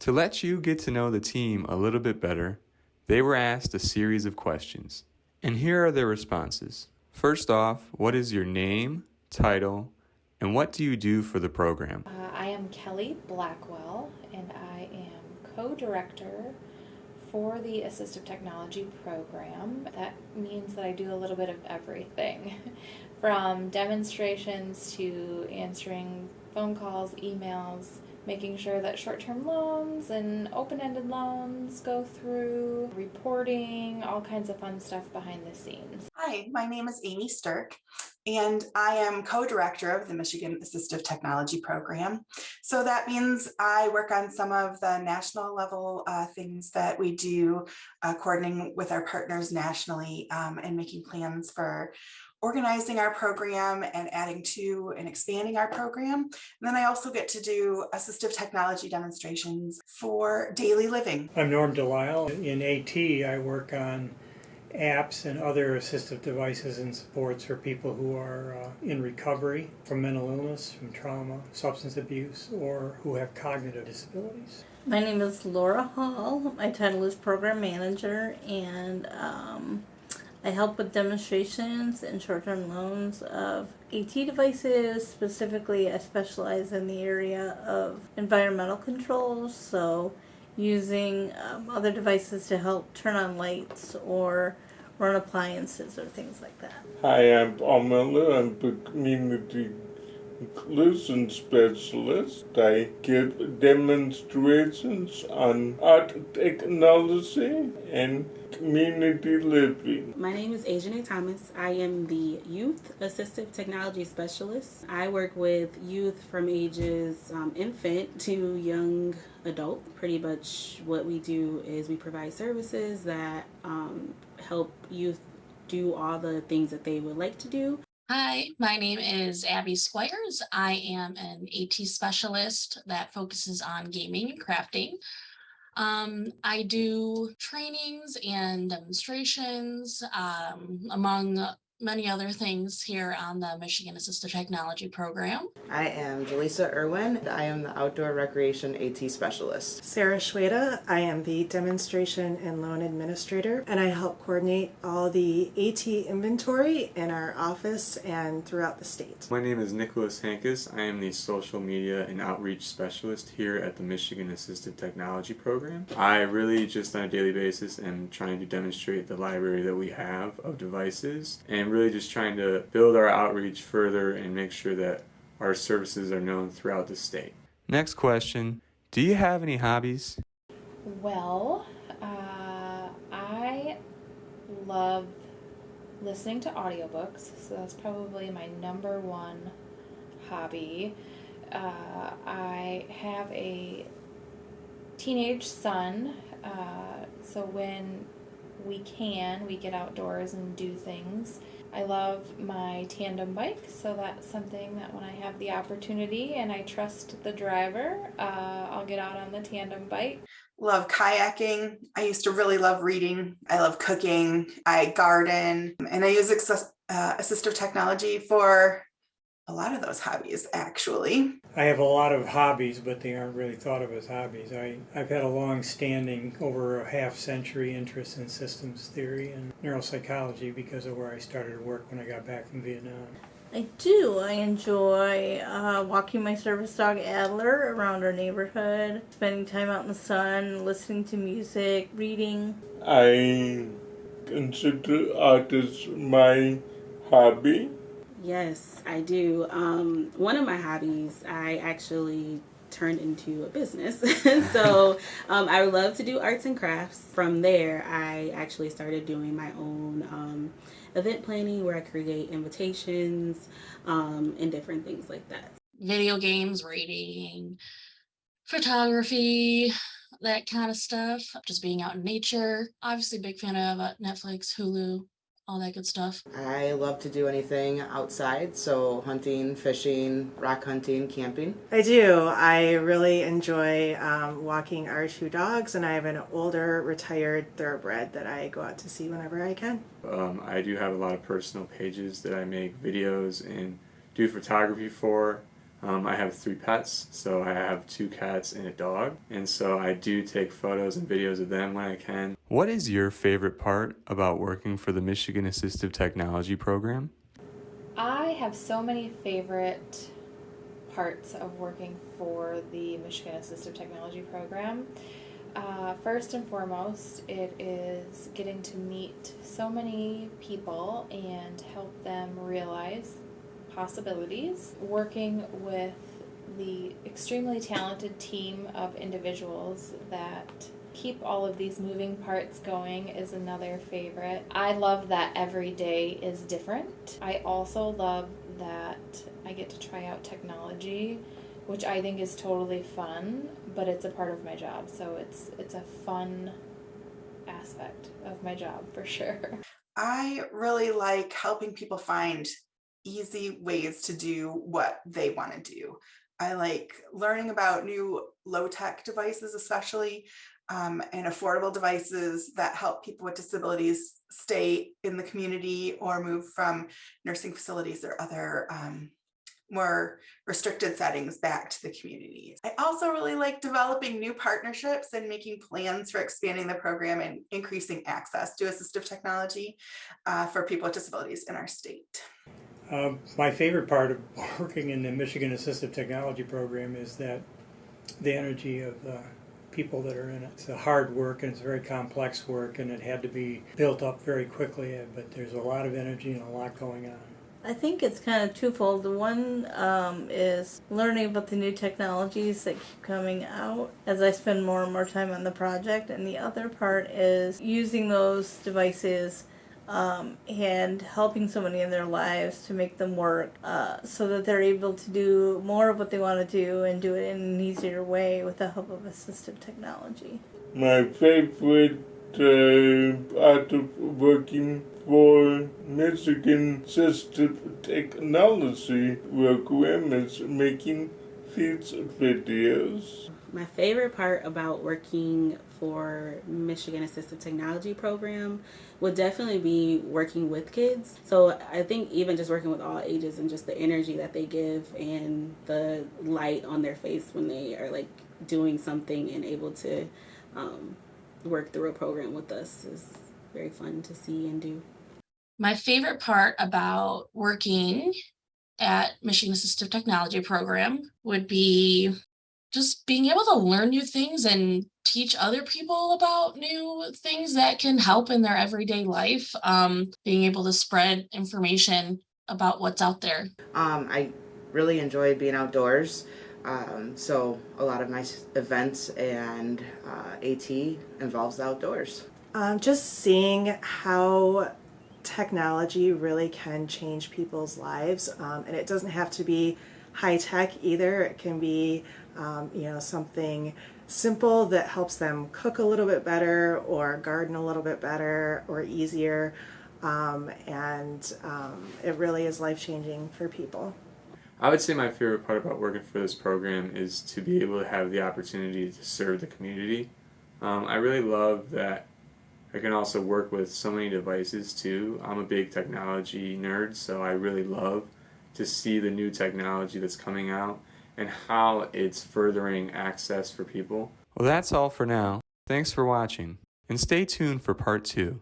To let you get to know the team a little bit better, they were asked a series of questions. And here are their responses. First off, what is your name, title, and what do you do for the program? Uh, I am Kelly Blackwell, and I am co director for the Assistive Technology program. That means that I do a little bit of everything from demonstrations to answering phone calls, emails, making sure that short-term loans and open-ended loans go through, reporting, all kinds of fun stuff behind the scenes. Hi, my name is Amy Stirk, and I am co-director of the Michigan Assistive Technology Program. So that means I work on some of the national level uh, things that we do, uh, coordinating with our partners nationally um, and making plans for organizing our program and adding to and expanding our program. And then I also get to do assistive technology demonstrations for daily living. I'm Norm Delisle. In AT, I work on apps and other assistive devices and supports for people who are uh, in recovery from mental illness, from trauma, substance abuse, or who have cognitive disabilities. My name is Laura Hall. My title is Program Manager, and um, I help with demonstrations and short-term loans of AT devices. Specifically, I specialize in the area of environmental controls, so using um, other devices to help turn on lights or run appliances or things like that. Hi, I'm Miller. I'm community inclusion specialist. I give demonstrations on art technology and community living. My name is Asian Thomas. I am the Youth Assistive Technology Specialist. I work with youth from ages um, infant to young adult. Pretty much what we do is we provide services that um, help youth do all the things that they would like to do Hi, my name is Abby Squires. I am an AT specialist that focuses on gaming and crafting. Um, I do trainings and demonstrations um, among many other things here on the Michigan Assistive Technology Program. I am Jaleesa Irwin. I am the Outdoor Recreation AT Specialist. Sarah Schweda. I am the Demonstration and Loan Administrator, and I help coordinate all the AT inventory in our office and throughout the state. My name is Nicholas Hankus. I am the Social Media and Outreach Specialist here at the Michigan Assistive Technology Program. I really just on a daily basis am trying to demonstrate the library that we have of devices and really just trying to build our outreach further and make sure that our services are known throughout the state. Next question Do you have any hobbies? Well, uh, I love listening to audiobooks, so that's probably my number one hobby. Uh, I have a teenage son, uh, so when we can, we get outdoors and do things. I love my tandem bike, so that's something that when I have the opportunity and I trust the driver, uh, I'll get out on the tandem bike. Love kayaking. I used to really love reading. I love cooking. I garden and I use access, uh, assistive technology for a lot of those hobbies actually. I have a lot of hobbies, but they aren't really thought of as hobbies. I, I've had a long standing, over a half century interest in systems theory and neuropsychology because of where I started to work when I got back from Vietnam. I do. I enjoy uh, walking my service dog Adler around our neighborhood, spending time out in the sun, listening to music, reading. I consider art as my hobby. Yes, I do. Um, one of my hobbies, I actually turned into a business. so um, I love to do arts and crafts. From there, I actually started doing my own um, event planning where I create invitations um, and different things like that. Video games, reading, photography, that kind of stuff. Just being out in nature. Obviously, big fan of uh, Netflix, Hulu, all that good stuff. I love to do anything outside, so hunting, fishing, rock hunting, camping. I do. I really enjoy um, walking our two dogs, and I have an older retired thoroughbred that I go out to see whenever I can. Um, I do have a lot of personal pages that I make videos and do photography for. Um, I have three pets, so I have two cats and a dog, and so I do take photos and videos of them when I can. What is your favorite part about working for the Michigan Assistive Technology Program? I have so many favorite parts of working for the Michigan Assistive Technology Program. Uh, first and foremost, it is getting to meet so many people and help them realize possibilities. Working with the extremely talented team of individuals that keep all of these moving parts going is another favorite. I love that every day is different. I also love that I get to try out technology, which I think is totally fun, but it's a part of my job. So it's it's a fun aspect of my job for sure. I really like helping people find easy ways to do what they want to do. I like learning about new low tech devices, especially um, and affordable devices that help people with disabilities stay in the community or move from nursing facilities or other um, more restricted settings back to the community. I also really like developing new partnerships and making plans for expanding the program and increasing access to assistive technology uh, for people with disabilities in our state. Um, my favorite part of working in the Michigan Assistive Technology Program is that the energy of the people that are in it. It's a hard work and it's very complex work and it had to be built up very quickly, but there's a lot of energy and a lot going on. I think it's kind of twofold. One um, is learning about the new technologies that keep coming out as I spend more and more time on the project, and the other part is using those devices um, and helping somebody in their lives to make them work uh, so that they're able to do more of what they want to do and do it in an easier way with the help of assistive technology. My favorite uh, part of working for Michigan Assistive Technology program is making these videos. My favorite part about working for Michigan Assistive Technology Program would definitely be working with kids. So I think even just working with all ages and just the energy that they give and the light on their face when they are like doing something and able to um, work through a program with us is very fun to see and do. My favorite part about working at Michigan Assistive Technology Program would be just being able to learn new things and teach other people about new things that can help in their everyday life. Um, being able to spread information about what's out there. Um, I really enjoy being outdoors. Um, so a lot of my events and uh, AT involves the outdoors. Um, just seeing how technology really can change people's lives, um, and it doesn't have to be high tech either. It can be, um, you know, something simple that helps them cook a little bit better, or garden a little bit better, or easier. Um, and um, it really is life changing for people. I would say my favorite part about working for this program is to be able to have the opportunity to serve the community. Um, I really love that I can also work with so many devices too. I'm a big technology nerd, so I really love to see the new technology that's coming out and how it's furthering access for people. Well, that's all for now. Thanks for watching, and stay tuned for part two.